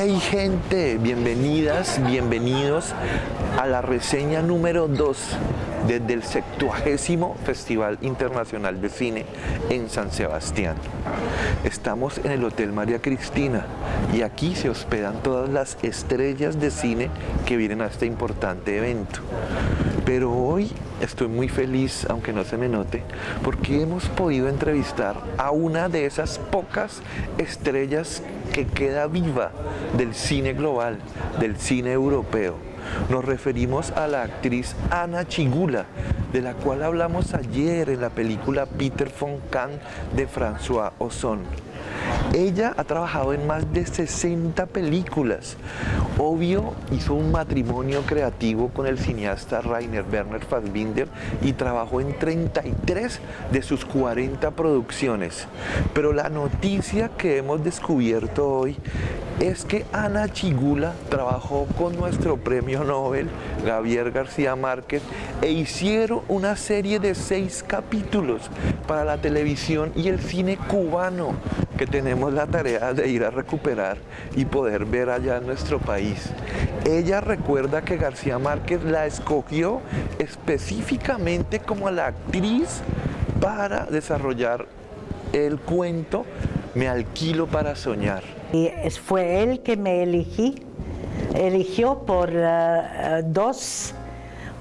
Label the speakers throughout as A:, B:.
A: Hey gente, bienvenidas, bienvenidos a la reseña número 2 desde el 70 Festival Internacional de Cine en San Sebastián. Estamos en el Hotel María Cristina y aquí se hospedan todas las estrellas de cine que vienen a este importante evento. Pero hoy estoy muy feliz, aunque no se me note, porque hemos podido entrevistar a una de esas pocas estrellas que queda viva del cine global, del cine europeo. Nos referimos a la actriz Ana Chigula, de la cual hablamos ayer en la película Peter von Kahn de François Ozon. Ella ha trabajado en más de 60 películas. Obvio, hizo un matrimonio creativo con el cineasta Rainer Werner Fassbinder y trabajó en 33 de sus 40 producciones. Pero la noticia que hemos descubierto hoy es que Ana Chigula trabajó con nuestro premio Nobel, Gabriel García Márquez, e hicieron una serie de seis capítulos para la televisión y el cine cubano que tenemos la tarea de ir a recuperar y poder ver allá en nuestro país. Ella recuerda que García Márquez la escogió específicamente como la actriz para desarrollar el cuento Me alquilo para soñar.
B: Y fue él que me elegí, eligió por uh, dos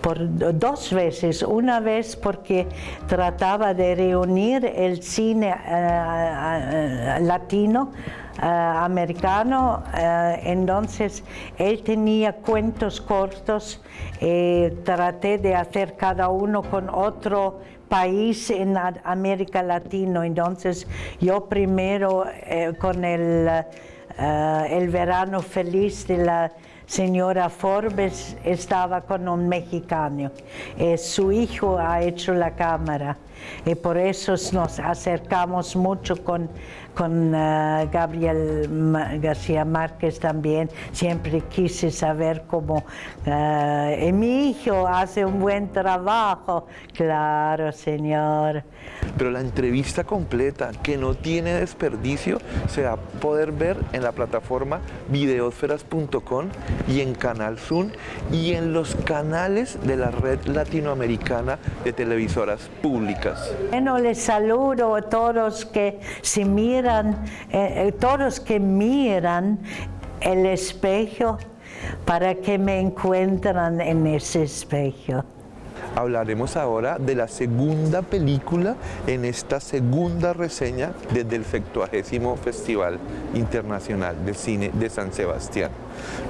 B: por dos veces, una vez porque trataba de reunir el cine uh, latino americano, entonces él tenía cuentos cortos, y traté de hacer cada uno con otro país en América Latina, entonces yo primero eh, con el, uh, el verano feliz de la señora Forbes estaba con un mexicano. Eh, su hijo ha hecho la cámara y por eso nos acercamos mucho con, con uh, Gabriel García Márquez también. Siempre quise saber cómo uh, mi hijo hace un buen trabajo. Claro, señor.
A: Pero la entrevista completa, que no tiene desperdicio, se va a poder ver en la plataforma videosferas.com y en Canal Zoom y en los canales de la red latinoamericana de televisoras públicas.
B: Bueno, les saludo a todos que se miran, eh, todos que miran el espejo para que me encuentran en ese espejo.
A: Hablaremos ahora de la segunda película en esta segunda reseña desde el 70 Festival Internacional de Cine de San Sebastián.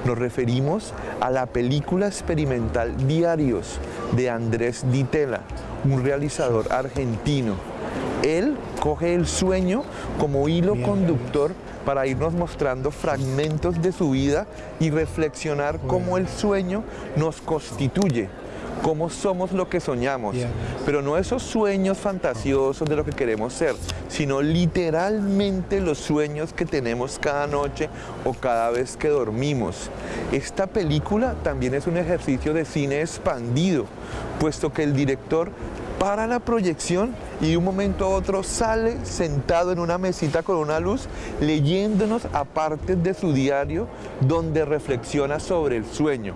A: Nos referimos a la película experimental Diarios de Andrés Ditela, un realizador argentino. Él coge el sueño como hilo conductor para irnos mostrando fragmentos de su vida y reflexionar cómo el sueño nos constituye cómo somos lo que soñamos, pero no esos sueños fantasiosos de lo que queremos ser, sino literalmente los sueños que tenemos cada noche o cada vez que dormimos. Esta película también es un ejercicio de cine expandido, puesto que el director para la proyección y de un momento a otro sale sentado en una mesita con una luz leyéndonos a partes de su diario donde reflexiona sobre el sueño.